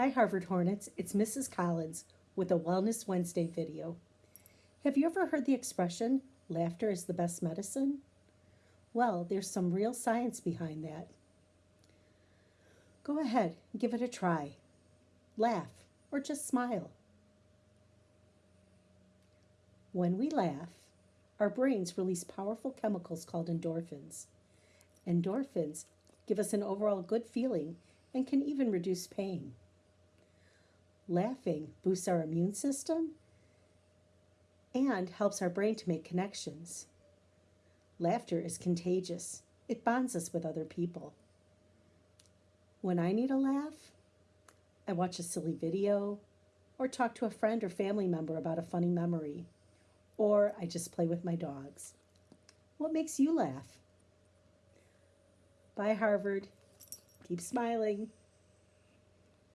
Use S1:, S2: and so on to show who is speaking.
S1: Hi, Harvard Hornets. It's Mrs. Collins with a Wellness Wednesday video. Have you ever heard the expression, laughter is the best medicine? Well, there's some real science behind that. Go ahead, give it a try. Laugh or just smile. When we laugh, our brains release powerful chemicals called endorphins. Endorphins give us an overall good feeling and can even reduce pain. Laughing boosts our immune system and helps our brain to make connections. Laughter is contagious, it bonds us with other people. When I need a laugh, I watch a silly video or talk to a friend or family member about a funny memory, or I just play with my dogs. What makes you laugh? Bye, Harvard. Keep smiling.